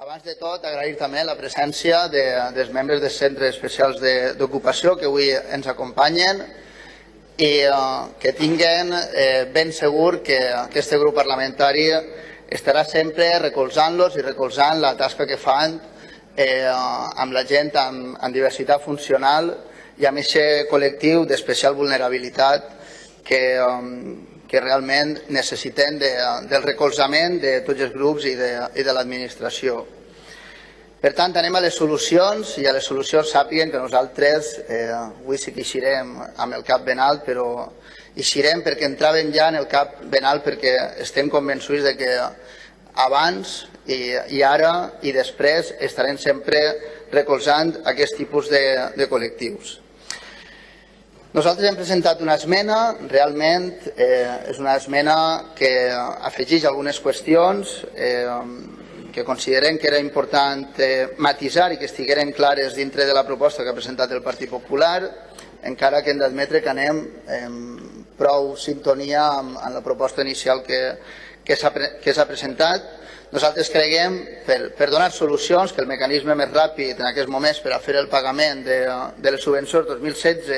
Abans de tot, agrair també la presència de, dels membres dels centres especials d'ocupació que avui ens acompanyen i eh, que tinguen eh, ben segur que aquest grup parlamentari estarà sempre recolzant-los i recolzant la tasca que fan eh, amb la gent amb, amb diversitat funcional i amb aquest col·lectiu d'especial vulnerabilitat que, eh, que realment necessitem de, del recolzament de tots els grups i de, i de l'administració. Per tant, anem a les solucions i a les solucions sàpiguen que nosaltres eh, avui sí que eixirem amb el cap ben alt, però eixirem perquè entràvem ja en el cap ben alt perquè estem convençuts de que abans i, i ara i després estarem sempre recolzant aquest tipus de, de col·lectius. Nosaltres hem presentat una esmena, realment eh, és una esmena que afegeix algunes qüestions eh, que considerem que era important eh, matisar i que estigueren clares dintre de la proposta que ha presentat el Partit Popular, encara que hem d'admetre que anem en prou sintonia amb, amb la proposta inicial que, que s'ha presentat. Nosaltres creiem, per, per donar solucions, que el mecanisme més ràpid en aquests moments per a fer el pagament de, de les subvencions 2016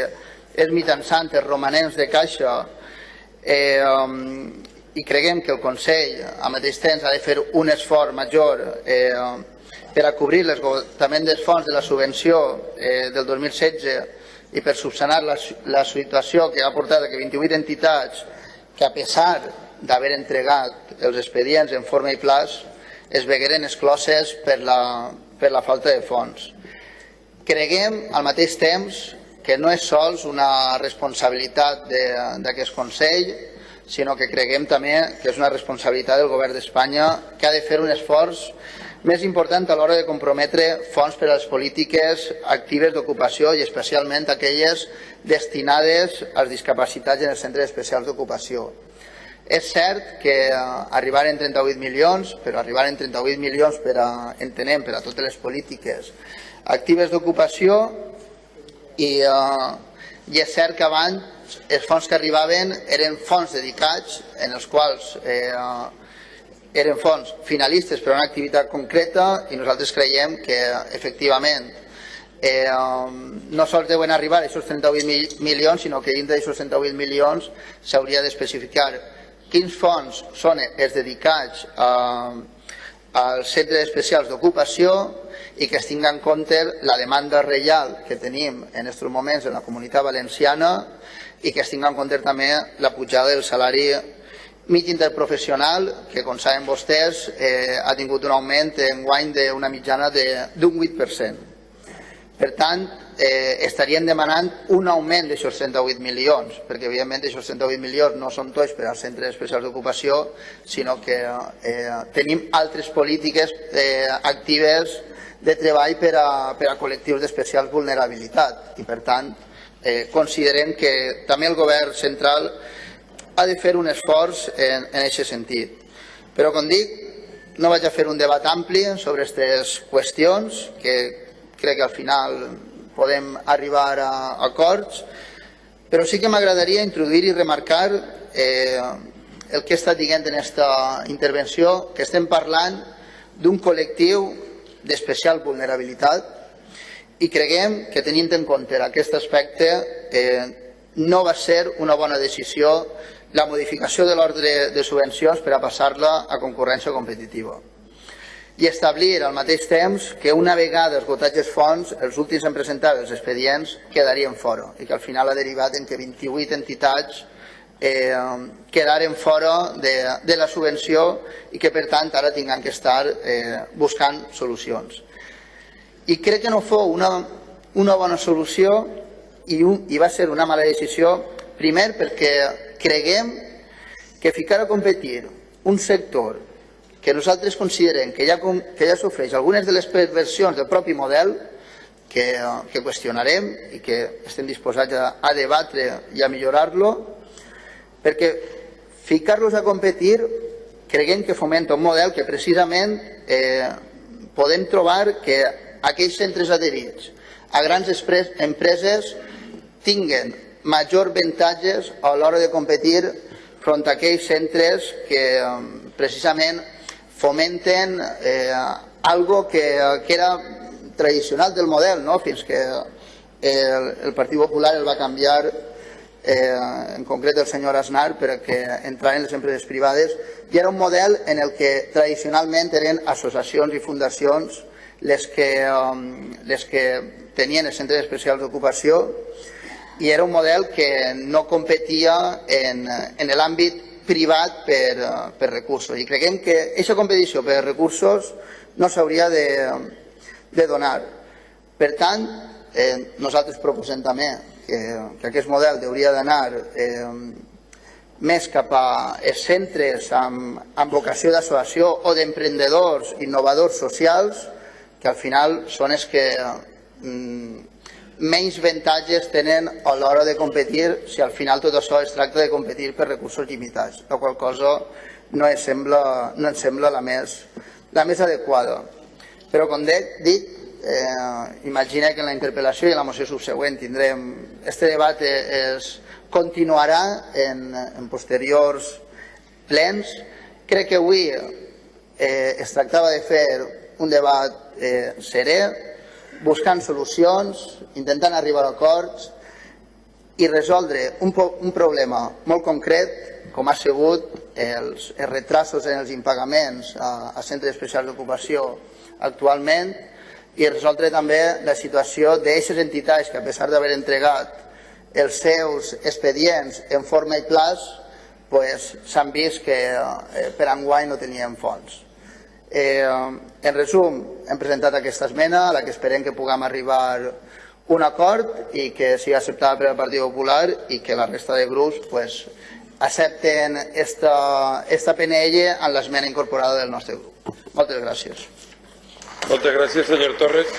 és mitjançant els romanents de caixa eh, i creiem que el Consell al mateix temps ha de fer un esforç major eh, per a cobrir l'esgotament dels fons de la subvenció eh, del 2016 i per subsanar la, la situació que ha portat a que 28 entitats que a pesar d'haver entregat els expedients en forma i plaç es vegueren excloses per la, per la falta de fons. Creguem al mateix temps que no és sols una responsabilitat d'aquest Consell, sinó que creguem també que és una responsabilitat del Govern d'Espanya que ha de fer un esforç més important a l'hora de comprometre fons per a les polítiques actives d'ocupació i especialment aquelles destinades als discapacitats en els centres especials d'ocupació. És cert que eh, arribar en 38 milions, però arribar en 38 milions per a, entenem, per a totes les polítiques actives d'ocupació i, eh, i és cert que abans els fons que arribaven eren fons dedicats en els quals eh, eren fons finalistes per a una activitat concreta i nosaltres creiem que efectivament eh, no sols deuen arribar a aquests 38 mil, milions, sinó que dintre d'aquests 38 milions s'hauria d'especificar quins fons són els dedicats a, als centres especials d'ocupació i que es tingui en compte la demanda real que tenim en aquests moments en la comunitat valenciana i que es tingui en compte també la pujada del salari mig interprofessional, que com saben vostès eh, ha tingut un augment en guany d'una mitjana d'un 8%. Per tant, eh, estaríem demanant un augment d'aixòs 38 milions, perquè evidentment aquests 38 milions no són tots per als centres especials d'ocupació, sinó que eh, tenim altres polítiques eh, actives de treball per a, per a col·lectius d'especial vulnerabilitat i per tant eh, considerem que també el govern central ha de fer un esforç en, en aquest sentit. Però, com dic, no vaig a fer un debat ampli sobre aquestes qüestions, que crec que al final podem arribar a acords, però sí que m'agradaria introduir i remarcar eh, el que estat dient en aquesta intervenció, que estem parlant d'un col·lectiu d'especial vulnerabilitat i creguem que tenint en compte aquest aspecte eh, no va ser una bona decisió la modificació de l'ordre de subvencions per a passar-la a concurrència competitiva. I establir al mateix temps que una vegada esgotats els fons, els últims en presentar els expedients quedarien fora i que al final ha derivat en que 28 entitats eh, quedaren fora de, de la subvenció i que per tant ara tinguin que estar eh, buscant solucions. I crec que no fou una, una bona solució i, un, i va ser una mala decisió, primer perquè creguem que ficar a competir un sector que nosaltres considerem que ja, que ja sofreix algunes de les perversions del propi model, que, que qüestionarem i que estem disposats a, a debatre i a millorar-lo, perquè ficar-los a competir creguem que fomenta un model que precisament eh, podem trobar que aquells centres adherits a grans empreses tinguen major avantatges a l'hora de competir front a aquells centres que eh, precisament fomenten eh, algo que, que era tradicional del model, no? fins que el, el Partit Popular el va canviar eh, en concret el senyor Aznar perquè entraren les empreses privades i era un model en el que tradicionalment eren associacions i fundacions les que, um, les que tenien els centres especials d'ocupació i era un model que no competia en, en l'àmbit privat per, per recursos i creiem que aquesta competició per recursos no s'hauria de, de donar. Per tant, eh, nosaltres proposem també que, que aquest model hauria d'anar eh, més cap a centres amb, amb vocació d'associació o d'emprendedors innovadors socials, que al final són els que mm, menys avantatges tenen a l'hora de competir si al final tot això es tracta de competir per recursos limitats, la qual cosa no ens sembla, no ens sembla la, més, la més adequada. Però com dic, eh, imagina que en la interpel·lació i en la moció subsegüent tindrem... Este debat es continuarà en, en posteriors plens. Crec que avui eh, es tractava de fer un debat eh, serè, buscant solucions, intentant arribar a acords i resoldre un, un problema molt concret, com ha sigut els, els retrasos en els impagaments a, a centres especials d'ocupació actualment, i resoldre també la situació d'aquestes entitats que a pesar d'haver entregat els seus expedients en forma i plaç s'han pues, vist que eh, per enguany no tenien fons. Eh, en resum, hem presentat aquesta esmena a la que esperem que puguem arribar un acord i que sigui acceptada per al Partit Popular i que la resta de grups pues, accepten esta, esta PNL en l'esmena incorporada del nostre grup. Moltes gràcies. Moltes gràcies, senyor Torres.